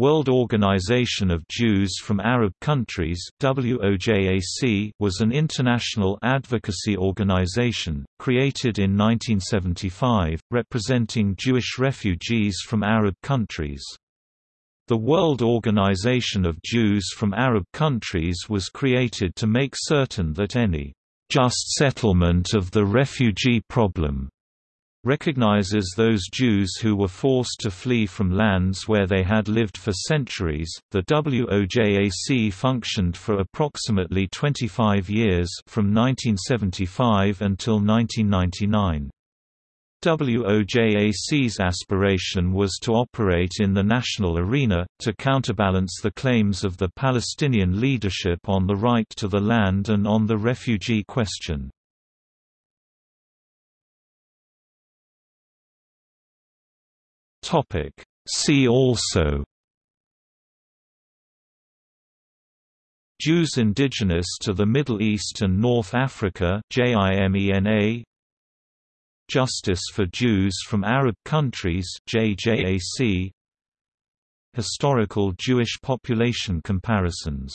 World Organization of Jews from Arab Countries WOJAC was an international advocacy organization, created in 1975, representing Jewish refugees from Arab countries. The World Organization of Jews from Arab Countries was created to make certain that any just settlement of the refugee problem recognizes those Jews who were forced to flee from lands where they had lived for centuries. The WOJAC functioned for approximately 25 years from 1975 until 1999. WOJAC's aspiration was to operate in the national arena, to counterbalance the claims of the Palestinian leadership on the right to the land and on the refugee question. Topic. See also Jews indigenous to the Middle East and North Africa JIMENA Justice for Jews from Arab Countries JJAC Historical Jewish population comparisons